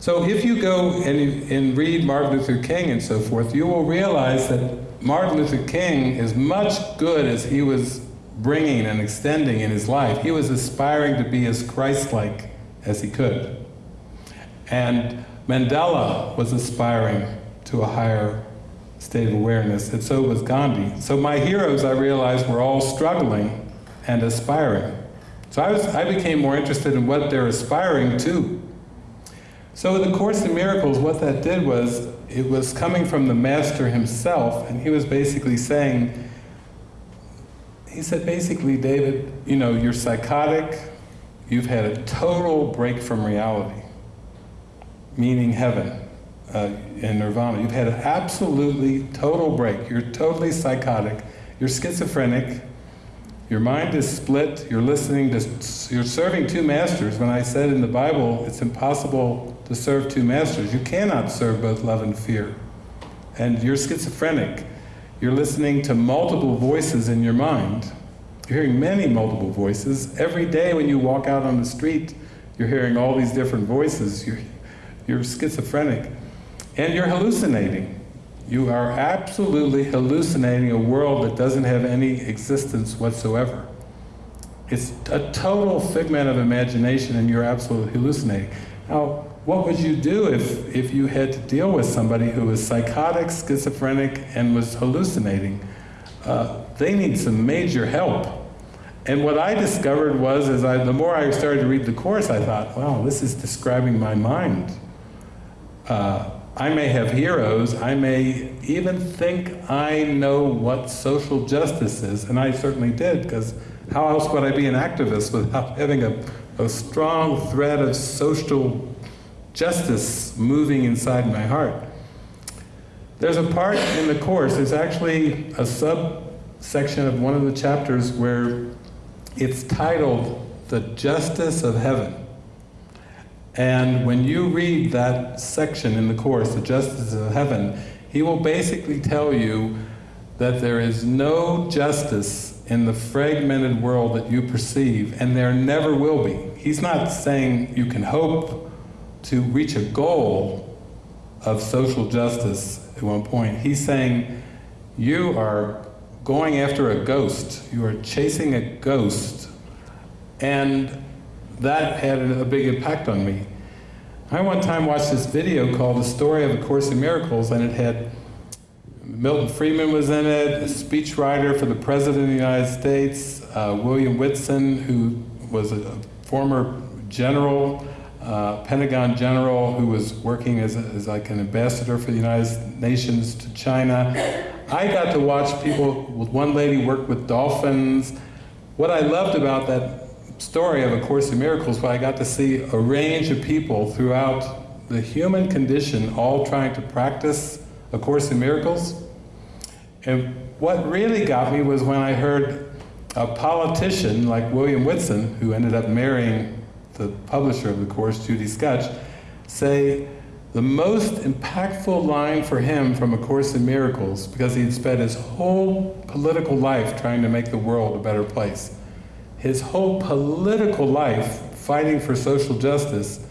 So if you go and, and read Martin Luther King and so forth, you will realize that Martin Luther King, as much good as he was bringing and extending in his life, he was aspiring to be as Christ-like as he could. And Mandela was aspiring to a higher state of awareness, and so was Gandhi. So my heroes, I realized, were all struggling and aspiring. So I, was, I became more interested in what they're aspiring to. So in the Course in Miracles, what that did was, it was coming from the Master himself, and he was basically saying, he said basically, David, you know, you're psychotic, you've had a total break from reality, meaning heaven uh, and nirvana. You've had an absolutely total break. You're totally psychotic, you're schizophrenic, your mind is split, you're listening to, you're serving two masters. When I said in the Bible, it's impossible to serve two masters. You cannot serve both love and fear. And you're schizophrenic. You're listening to multiple voices in your mind. You're hearing many multiple voices. Every day when you walk out on the street, you're hearing all these different voices. You're, you're schizophrenic. And you're hallucinating. You are absolutely hallucinating a world that doesn't have any existence whatsoever. It's a total figment of imagination and you're absolutely hallucinating. Now, what would you do if, if you had to deal with somebody who was psychotic, schizophrenic, and was hallucinating? Uh, they need some major help. And what I discovered was, as I, the more I started to read the Course, I thought, wow, this is describing my mind. Uh, I may have heroes, I may even think I know what social justice is, and I certainly did, because how else would I be an activist without having a, a strong thread of social justice moving inside my heart? There's a part in the Course, there's actually a subsection of one of the chapters where it's titled, The Justice of Heaven. And when you read that section in the Course, The Justice of Heaven, he will basically tell you that there is no justice in the fragmented world that you perceive, and there never will be. He's not saying you can hope to reach a goal of social justice at one point. He's saying you are going after a ghost, you are chasing a ghost, and that had a big impact on me. I one time watched this video called The Story of A Course in Miracles and it had Milton Friedman was in it, a speechwriter for the President of the United States, uh, William Whitson, who was a former general, uh, Pentagon general who was working as, a, as like an ambassador for the United Nations to China. I got to watch people, one lady work with dolphins. What I loved about that story of A Course in Miracles was I got to see a range of people throughout the human condition all trying to practice A Course in Miracles. And what really got me was when I heard a politician like William Whitson, who ended up marrying the publisher of the Course, Judy Skutch, say the most impactful line for him from A Course in Miracles, because he'd spent his whole political life trying to make the world a better place, his whole political life fighting for social justice,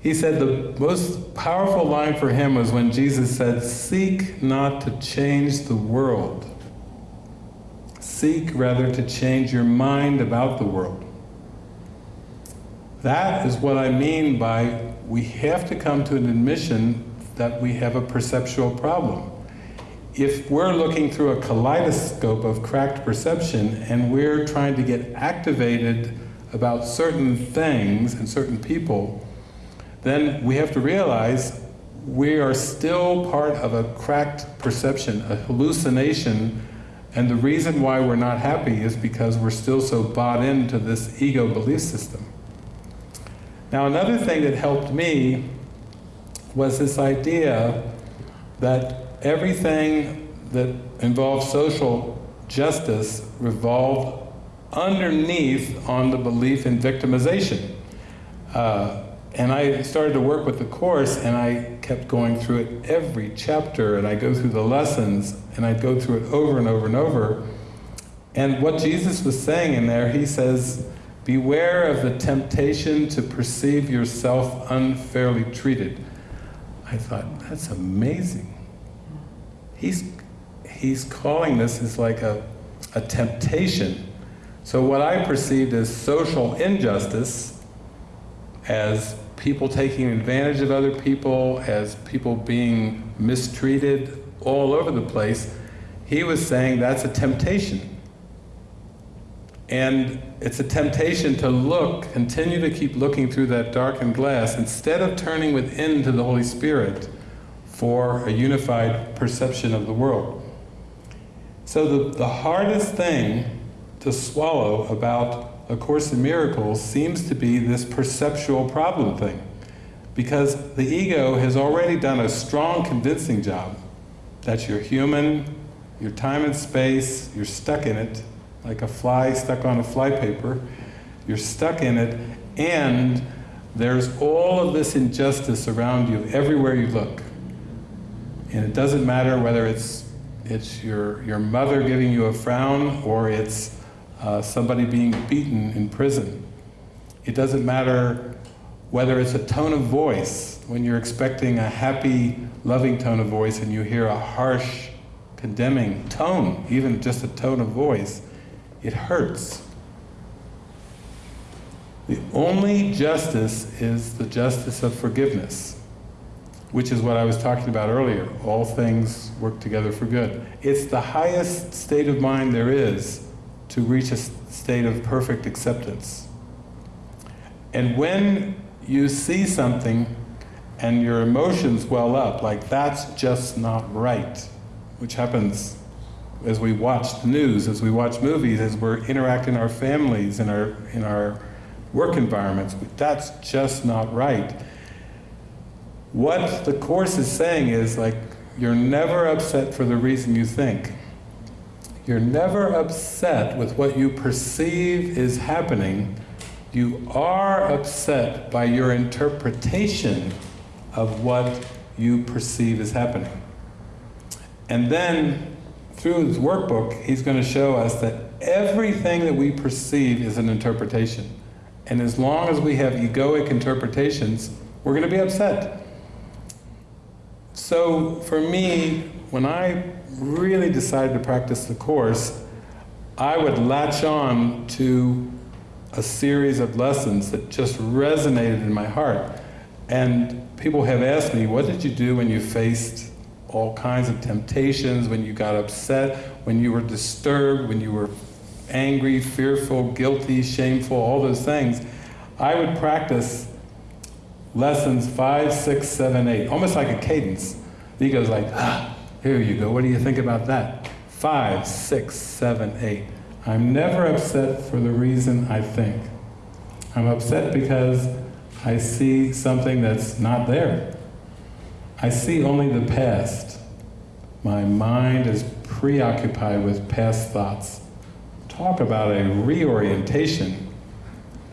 he said the most powerful line for him was when Jesus said, seek not to change the world. Seek rather to change your mind about the world. That is what I mean by we have to come to an admission that we have a perceptual problem if we're looking through a kaleidoscope of cracked perception and we're trying to get activated about certain things and certain people, then we have to realize we are still part of a cracked perception, a hallucination, and the reason why we're not happy is because we're still so bought into this ego belief system. Now another thing that helped me was this idea that everything that involved social justice revolved underneath on the belief in victimization. Uh, and I started to work with the Course and I kept going through it every chapter and I go through the lessons and I'd go through it over and over and over. And what Jesus was saying in there, he says, Beware of the temptation to perceive yourself unfairly treated. I thought, that's amazing. He's, he's calling this as like a, a temptation. So what I perceived as social injustice, as people taking advantage of other people, as people being mistreated all over the place, he was saying that's a temptation. And it's a temptation to look, continue to keep looking through that darkened glass instead of turning within to the Holy Spirit for a unified perception of the world. So the, the hardest thing to swallow about A Course in Miracles seems to be this perceptual problem thing. Because the ego has already done a strong convincing job that you're human, you're time and space, you're stuck in it, like a fly stuck on a flypaper. You're stuck in it, and there's all of this injustice around you everywhere you look. And it doesn't matter whether it's it's your, your mother giving you a frown or it's uh, somebody being beaten in prison. It doesn't matter whether it's a tone of voice, when you're expecting a happy, loving tone of voice and you hear a harsh, condemning tone, even just a tone of voice, it hurts. The only justice is the justice of forgiveness, which is what I was talking about earlier. All things work together for good. It's the highest state of mind there is to reach a state of perfect acceptance. And when you see something and your emotions well up, like that's just not right, which happens as we watch the news, as we watch movies, as we're interacting in our families, in our, in our work environments, that's just not right. What the Course is saying is like, you're never upset for the reason you think. You're never upset with what you perceive is happening. You are upset by your interpretation of what you perceive is happening. And then through his workbook, he's going to show us that everything that we perceive is an interpretation. And as long as we have egoic interpretations, we're going to be upset. So for me, when I really decided to practice the Course, I would latch on to a series of lessons that just resonated in my heart. And people have asked me, what did you do when you faced all kinds of temptations, when you got upset, when you were disturbed, when you were angry, fearful, guilty, shameful, all those things, I would practice lessons five, six, seven, eight, almost like a cadence. The ego's like, ah, here you go, what do you think about that? Five, six, seven, eight. I'm never upset for the reason I think. I'm upset because I see something that's not there. I see only the past. My mind is preoccupied with past thoughts. Talk about a reorientation.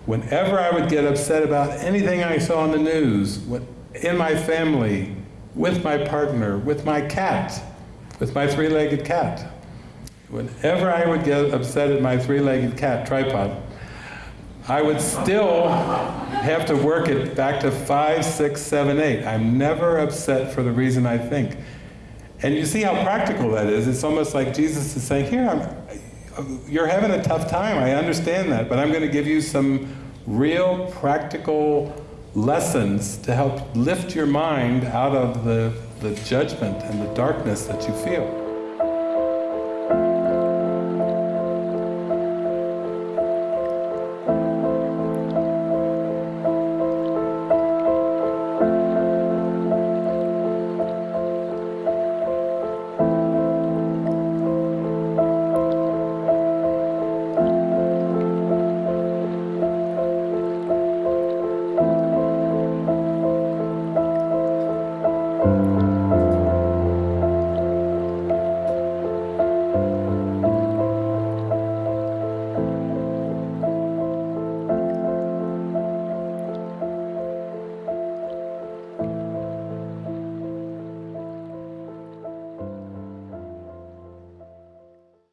Whenever I would get upset about anything I saw in the news, in my family, with my partner, with my cat, with my three-legged cat, whenever I would get upset at my three-legged cat, tripod, I would still have to work it back to five, six, seven, eight. I'm never upset for the reason I think. And you see how practical that is. It's almost like Jesus is saying, here, I'm, you're having a tough time, I understand that, but I'm going to give you some real practical lessons to help lift your mind out of the, the judgment and the darkness that you feel.